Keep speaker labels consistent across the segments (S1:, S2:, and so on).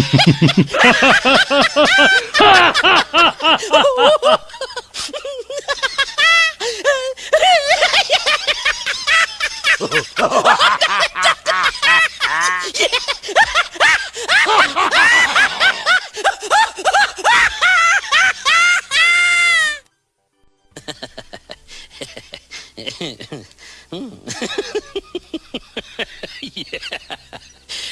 S1: yeah.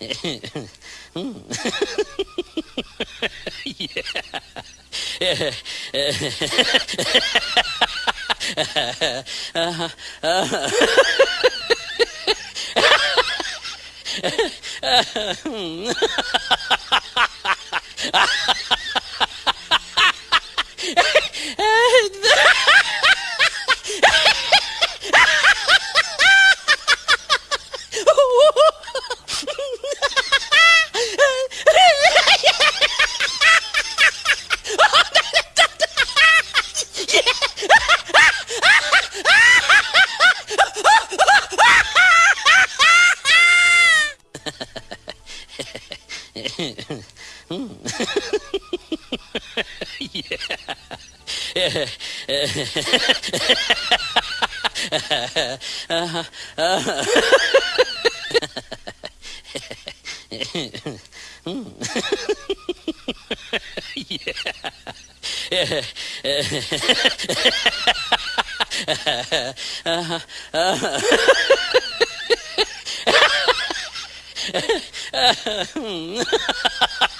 S1: yeah. Mm. yeah. uh-huh. Uh-huh. yeah. uh-huh. Uh-huh. ハハハ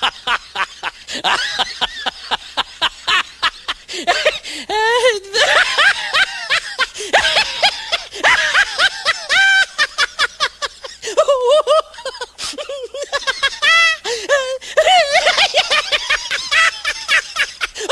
S1: ハ